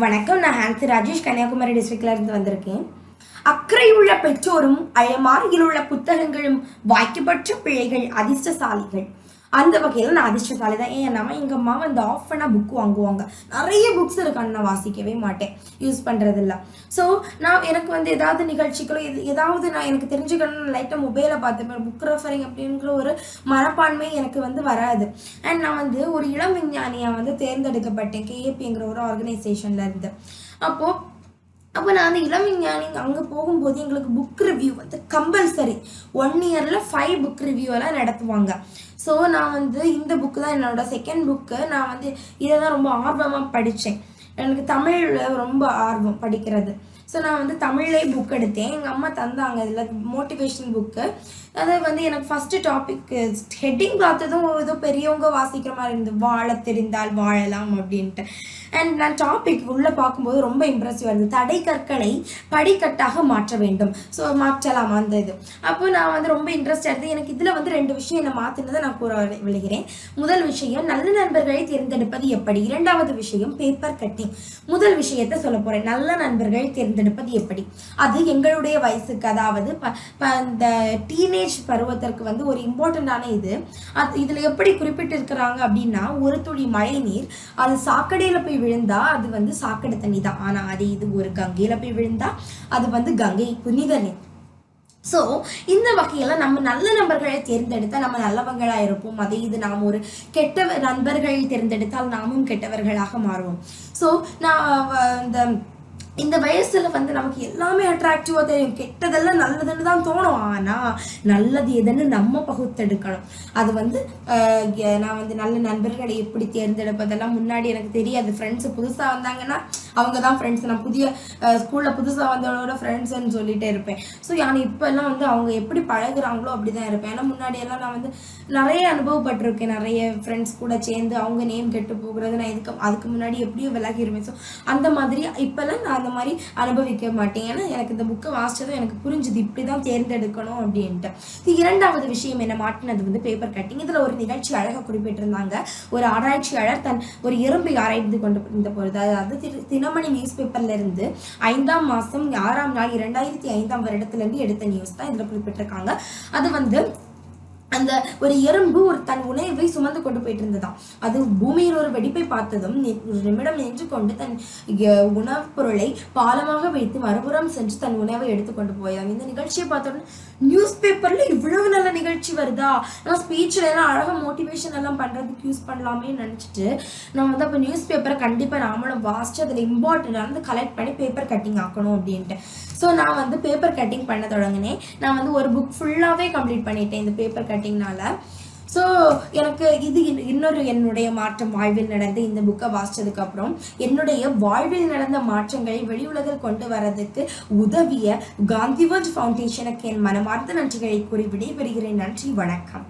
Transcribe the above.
வணக்கம். நான் ஹான்சி ராஜேஷ். கன்னியாகுமரி டிஸ்ட்ரிக்ட்லேருந்து வந்திருக்கேன். அக்கறையுள்ள பெற்றோரும் அயமாரியில் உள்ள புத்தகங்களும் வாய்க்கப்பட்ட பிள்ளைகள் அதிர்ஷ்டசாலிகள். அந்த வகையில் நான் அதிர்ஷ்டசாலி தான் ஏன்னா எங்கள் அம்மா வந்து ஆஃப் பண்ணால் புக் வாங்குவாங்க. நிறைய புக்ஸ் இருக்கான்னு நான் வாசிக்கவே மாட்டேன். யூஸ் பண்ணுறதில்ல ஸோ நான் எனக்கு வந்து ஏதாவது நிகழ்ச்சிகளோ எது ஏதாவது நான் எனக்கு தெரிஞ்சுக்கணும்னு லைட்டாக மொபைலில் பார்த்துப்பேன் புக் ரெஃபரிங் அப்படிங்கிற ஒரு மனப்பான்மை எனக்கு வந்து வராது. அண்ட் நான் வந்து ஒரு இளம் விஞ்ஞானியாக வந்து தேர்ந்தெடுக்கப்பட்டேன். கேஏபிங்கிற ஒரு ஆர்கனைசேஷன்ல இருந்து. அப்போது அப்போ நான் அந்த இளம் விஞ்ஞானி அங்கே போகும்போது எங்களுக்கு புக் ரிவ்யூ வந்து கம்பல்சரி ஒன் இயரில் ஃபைவ் புக் ரிவ்யூ எல்லாம் நடத்துவாங்க. ஸோ நான் வந்து இந்த புக்கு தான் என்னோட செகண்ட் புக்கு நான் வந்து இதை தான் ரொம்ப ஆர்வமாக படித்தேன் எனக்கு தமிழில் ரொம்ப ஆர்வம் படிக்கிறது. ஸோ நான் வந்து தமிழ்லே புக் எடுத்தேன். எங்கள் அம்மா தந்தாங்க இதில் மோட்டிவேஷன் புக்கு அது வந்து எனக்கு ஃபஸ்ட்டு டாபிக் ஹெட்டிங் பார்த்ததும் ஏதோ பெரியவங்க வாசிக்கிற மாதிரி இருந்தது. வாழ தெரிந்தால் வாழலாம் அப்படின்ட்டு. அண்ட் நான் டாபிக் உள்ளே பார்க்கும்போது ரொம்ப இம்ப்ரெசிவாக இருந்தது. தடை கற்களை படிக்கட்டாக மாற்ற வேண்டும். ஸோ மாற்றலாம் அந்த இது. அப்போ நான் வந்து ரொம்ப இன்ட்ரெஸ்டாக இருந்தது. எனக்கு இதில் வந்து ரெண்டு விஷயம் என்னை மாற்றினதை நான் கூற விழுகிறேன் முதல் விஷயம் நல்ல நண்பர்களை தேர்ந்தெடுப்பது எப்படி? இரண்டாவது விஷயம் பேப்பர் கட்டிங் முதல் விஷயத்தை சொல்ல போகிறேன் நல்ல நண்பர்களை தேர்ந்தெடுப்பது எப்படி? அது எங்களுடைய வயசுக்கு அதாவது ப இந்த டீனேஜ் பருவத்திற்கு வந்து ஒரு இம்பார்ட்டண்ட்டான இது. அது இதில் எப்படி குறிப்பிட்டிருக்கிறாங்க அப்படின்னா ஒரு துளி மழை நீர் அது சாக்கடையில் போய் விழுந்தா அது வந்து சாக்கடை தண்ணி தான் ஆனால் அது இது ஒரு கங்கையில் போய் விழுந்தா அது வந்து கங்கை புனித நீர். ஸோ இந்த வகையில் நம்ம நல்ல நண்பர்களை தேர்ந்தெடுத்தால் நம்ம நல்லவங்களாக இருப்போம். அதே இது நாம் ஒரு கெட்ட நண்பர்களை தேர்ந்தெடுத்தால் நாமும் கெட்டவர்களாக மாறுவோம். ஸோ நான் வ- இந்த இந்த வயசுல வந்து நமக்கு எல்லாமே அட்ராக்டிவாக தெரியும். கெட்டதெல்லாம் நல்லதுன்னு தான் தோணும். ஆனால் நல்லது எதுன்னு நம்ம பகுத்தெடுக்கணும். அது வந்து ஆஹ், நான் வந்து நல்ல நண்பர்களை எப்படி தேர்ந்தெடுப்பதெல்லாம் முன்னாடி எனக்கு தெரியாது. ஃப்ரெண்ட்ஸ் புதுசாக வந்தாங்கன்னா அவங்க தான் ஃப்ரெண்ட்ஸ் நான் புதிய ஸ்கூலில் புதுசாக வந்தவங்களோட ஃப்ரெண்ட்ஸ்ன்னு சொல்லிகிட்டே இருப்பேன். ஸோ நான் இப்போல்லாம் வந்து அவங்க எப்படி பழகுறாங்களோ அப்படி தான் இருப்பேன். ஏன்னா முன்னாடியெல்லாம் நான் வந்து நிறைய அனுபவப்பட்டிருக்கேன். நிறைய ஃப்ரெண்ட்ஸ் கூட சேர்ந்து அவங்க நேம் கெட்டு போகிறது நான் இதுக்கு அதுக்கு முன்னாடி எப்படியும் விலகிருவேன் ஸோ அந்த மாதிரி இப்போல்லாம் நான் அந்த மாதிரி அனுபவிக்க மாட்டேன். ஏன்னா எனக்கு இந்த புக்கை வாசிச்சதும் எனக்கு புரிஞ்சுது. இப்படி தான் தேர்ந்தெடுக்கணும் அப்படின்ட்டு. ஸோ இரண்டாவது விஷயம். என்ன மாட்டினது வந்து பேப்பர் கட்டிங் இதில் ஒரு நிகழ்ச்சி அழகாக குறிப்பிட்டிருந்தாங்க. ஒரு ஆராய்ச்சியாளர் தன் ஒரு எறும்பை ஆராய்ந்து கொண்டு இருந்த பொழுது அதாவது திரு- நியூஸ் பேப்பர்ல இருந்து ஐந்தாம் மாதம் ஆறாம் நாள் இரண்டாயிரத்தி ஐந்தாம் வருடத்துல இருந்து எடுத்த நியூஸ் தான் இதில் குறிப்பிட்டிருக்காங்க. அது வந்து அந்த ஒரு எறும்பு ஒரு தன் உணவை சுமந்து கொண்டு போயிட்டு இருந்ததாம் அது பூமியில் ஒரு வெடிப்பை பார்த்ததும் ஒரு நிமிடம் நின்று கொண்டு தன் உணவுப் பொருளை பாலமாக வைத்து மறுபுறம் சென்று தன் உணவை எடுத்துக்கொண்டு போயதாம். இந்த நிகழ்ச்சியை பார்த்தோன்னு நியூஸ் பேப்பர்ல இவ்வளவு நல்ல நிகழ்ச்சி வருதா? நான் ஸ்பீச்ல எல்லாம் அழகா மோட்டிவேஷன் எல்லாம் பண்றதுக்கு யூஸ் பண்ணலாமே நினைச்சிட்டு நான் வந்து அப்போ நியூஸ் பேப்பரை கண்டிப்பா நாமளும் வாசிச்சு அதில் இம்பார்ட்டன்ட் வந்து கலெக்ட் பண்ணி பேப்பர் கட்டிங் ஆக்கணும் அப்படின்ட்டு. ஸோ நான் வந்து பேப்பர் கட்டிங் பண்ண தொடங்கினேன். நான் வந்து ஒரு புக் ஃபுல்லாகவே கம்ப்ளீட் பண்ணிட்டேன் இந்த பேப்பர் கட்டிங்னால ஸோ எனக்கு இது இன்- இன்னொரு என்னுடைய மாற்றம். வாழ்வில் நடந்த இந்த புக்கை வாசிச்சதுக்கு அப்புறம் என்னுடைய வாழ்வில் நடந்த மாற்றங்களை வெளி உலகில் கொண்டு வரதுக்கு உதவிய காந்திவர்ட் ஃபவுண்டேஷனுக்கு என் மனமார்ந்த நன்றிகளை கூறி விடைபெறுகிறேன். நன்றி வணக்கம்.